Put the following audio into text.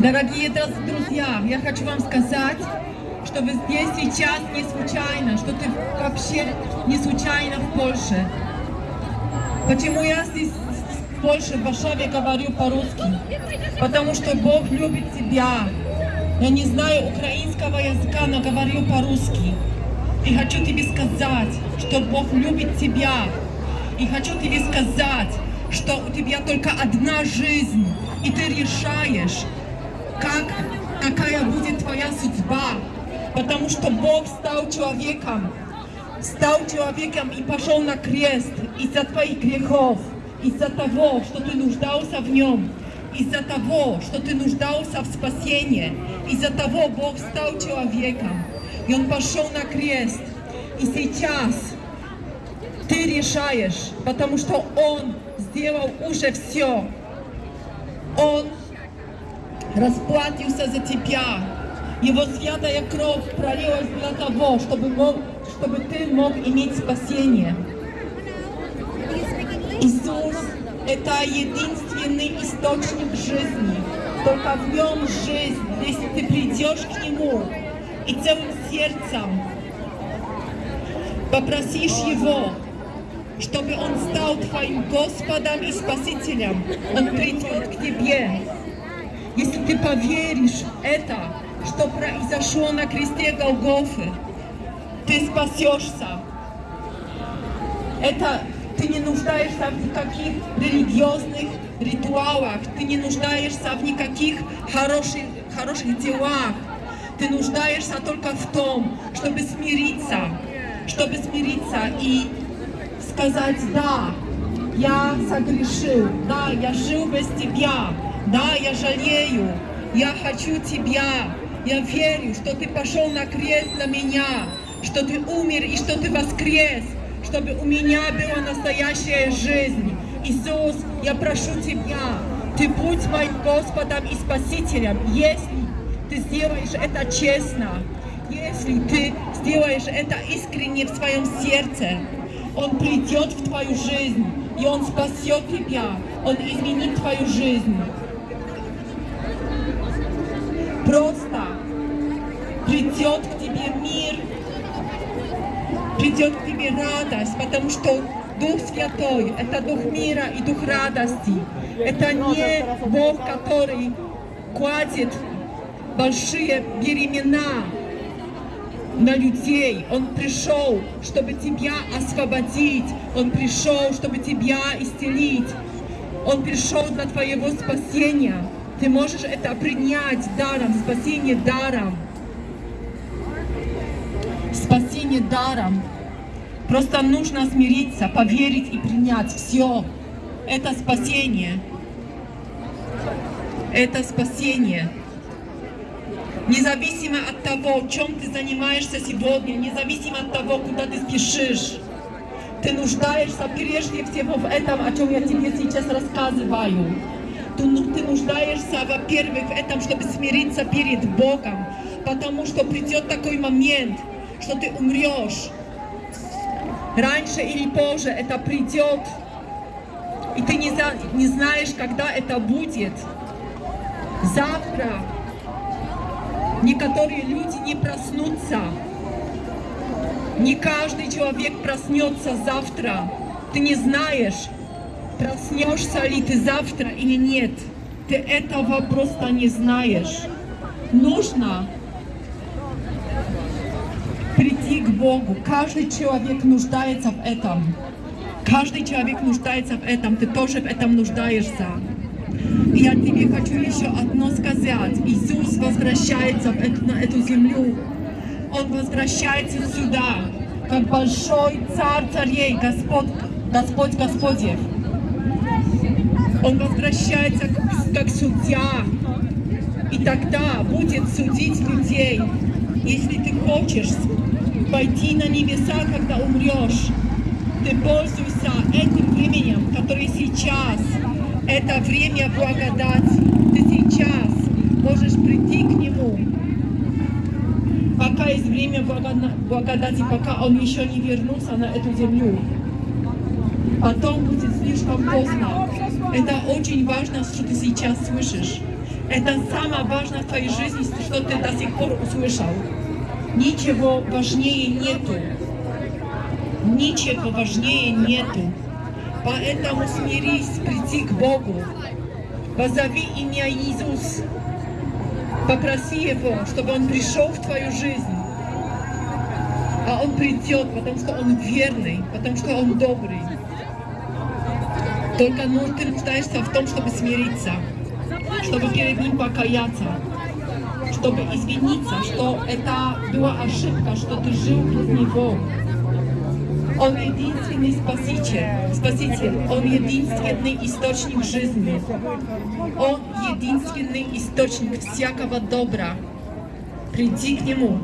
Дорогие друзья, я хочу вам сказать, что вы здесь сейчас не случайно, что ты вообще не случайно в Польше. Почему я здесь в Польше, в Варшаве говорю по-русски? Потому что Бог любит тебя. Я не знаю украинского языка, но говорю по-русски. И хочу тебе сказать, что Бог любит тебя. И хочу тебе сказать, что у тебя только одна жизнь, и ты решаешь, как, какая будет твоя судьба. Потому что Бог стал человеком, стал человеком и пошел на крест из-за твоих грехов, из-за того, что ты нуждался в нем, из-за того, что ты нуждался в спасении, из-за того Бог стал человеком, и Он пошел на крест. И сейчас ты решаешь, потому что Он сделал уже все. Он расплатился за тебя. Его святая кровь пролилась для того, чтобы, мог, чтобы ты мог иметь спасение. Иисус – это единственный источник жизни. Только в нем жизнь, если ты придешь к Нему и целым сердцем попросишь Его, чтобы Он стал твоим Господом и Спасителем, Он придет к тебе. Если ты поверишь это, что произошло на кресте Голгофы, ты спасешься. Это ты не нуждаешься в никаких религиозных ритуалах, ты не нуждаешься в никаких хороших, хороших делах. Ты нуждаешься только в том, чтобы смириться, чтобы смириться и сказать, да, я согрешил, да, я жил без тебя, да, я жалею, я хочу тебя, я верю, что ты пошел на крест для меня, что ты умер и что ты воскрес, чтобы у меня была настоящая жизнь. Иисус, я прошу Тебя, Ты будь моим Господом и Спасителем, если Ты сделаешь это честно, если Ты сделаешь это искренне в своем сердце, Он придет в твою жизнь, и Он спасет тебя, Он изменит твою жизнь. Просто придет к тебе мир, придет к тебе радость, потому что Дух Святой – это Дух мира и Дух радости. Это не Бог, который кладет большие беремена на людей. Он пришел, чтобы тебя освободить. Он пришел, чтобы тебя исцелить. Он пришел для твоего спасения. Ты можешь это принять даром, спасение даром. Спасение даром. Просто нужно смириться, поверить и принять. Все. Это спасение. Это спасение. Независимо от того, чем ты занимаешься сегодня, независимо от того, куда ты спешишь, ты нуждаешься прежде всего в этом, о чем я тебе сейчас рассказываю. Ну, нуждаешься, во-первых, в этом, чтобы смириться перед Богом, потому что придет такой момент, что ты умрешь. Раньше или позже это придет, и ты не, за, не знаешь, когда это будет. Завтра некоторые люди не проснутся. Не каждый человек проснется завтра. Ты не знаешь, проснешься ли ты завтра или нет. Ты этого просто не знаешь. Нужно прийти к Богу. Каждый человек нуждается в этом. Каждый человек нуждается в этом. Ты тоже в этом нуждаешься. И я тебе хочу еще одно сказать. Иисус возвращается на эту землю. Он возвращается сюда, как большой царь царей, Господь, Господь Господев. Он возвращается как судья. И тогда будет судить людей. Если ты хочешь пойти на небеса, когда умрешь, ты пользуйся этим временем, который сейчас. Это время благодати. Ты сейчас можешь прийти к Нему. Пока есть время благодати, пока Он еще не вернулся на эту землю. Потом будет слишком поздно. Это очень важно, что ты сейчас слышишь. Это самое важное в твоей жизни, что ты до сих пор услышал. Ничего важнее нету. Ничего важнее нету. Поэтому смирись прийти к Богу. Позови имя Иисус. Попроси Его, чтобы Он пришел в твою жизнь. А Он придет, потому что Он верный, потому что Он добрый. Только ну, ты нуждаешься в том, чтобы смириться, чтобы перед Ним покаяться, чтобы извиниться, что это была ошибка, что ты жил без Него. Он единственный спаситель, спаситель, Он единственный источник жизни. Он единственный источник всякого добра. Приди к Нему,